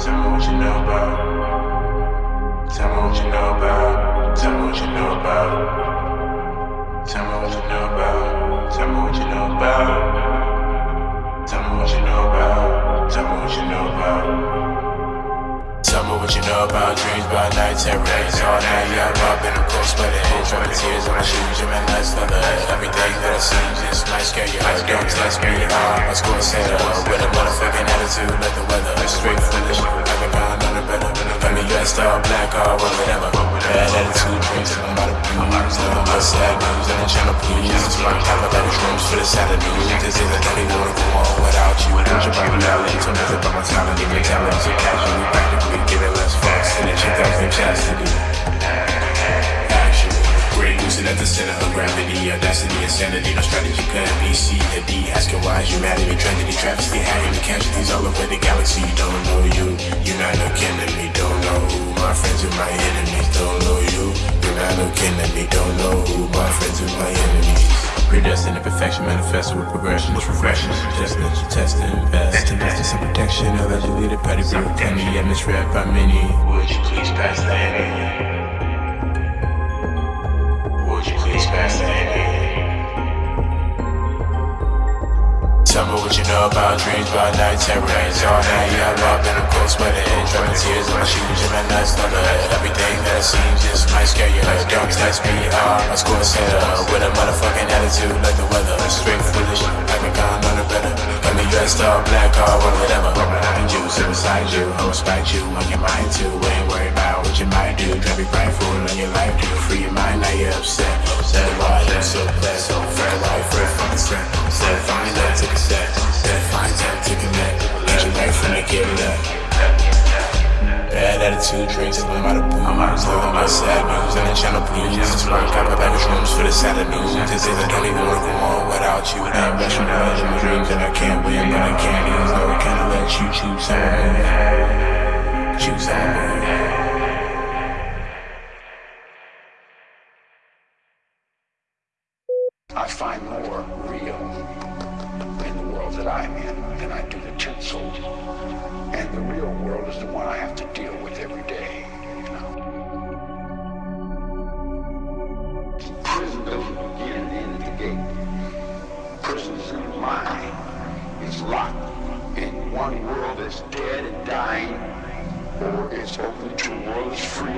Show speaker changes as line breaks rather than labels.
Tell me what you know about. Tell me what you know about. Tell me what you know about. Tell me what you know about. Tell me what you know about. Tell me what you know about. Tell me what you know about. Tell about dreams by nights and rains all that Yeah, I'm up in the coast, but it is from tears on my shoes. You're my last on the everything that I see. Just might scare you. Don't test me. I'm a score setter with a motherfucking attitude. Let the weather straight. All black, all whatever. Bad attitude, drinks, I'm about to blues Nothing but sad news, and I'm trying to please It's my time, I got rooms for the Saturday news This is a daddy wanna go on without you. Put your body out, to nothing but my talent. Give me talent, so casually, practically giving less fucks than a chick out from chastity. At the center of gravity, audacity, insanity, no strategy couldn't be to D. Asking why is humanity, tragedy, travesty, having the casualties all over the galaxy. Don't know you, to me. Don't know who my friends and my enemies. Predestined perfection, manifested with progression. It's refreshing, suggesting that you test and invest. Invest in some protection, allegedly the petty blue penny, and misread by many. Would you please pass the Henny? Would you please pass the Henny? Tell me what you know about dreams, nights and rains All night, yeah, I'm up in the cold sweating Dropping tears on my shoes and my nuts on the Everything that see just might scare you Don't test me, uh, my score set up With a motherfucking attitude like the weather. Straight foolish, like a gun on the better. Got me dressed all black, all whatever. Behind you, sit beside you, I'll respect you On your mind too, ain't worried about what you might do. Drive you prideful in your life, do Free your mind, now you're upset. Said why you so blessed, so fair life, a fucking set Said fine, that took a set. That fine time to connect Get your life from the get left Attitude, drinks, I'm out of booze Living my sad news, and the channel please. This work, got my baggage rooms for the Saturday news. This is I don't even wanna go on without you. I'm rushing out in my dreams and I can't win But I can't lose, no, I can't let you choose someone Choose someone
I find more real in the world that I'm in than I do the tinsel. And the real world is Prison is locked in one world that's dead and dying, or it's open to a world that's free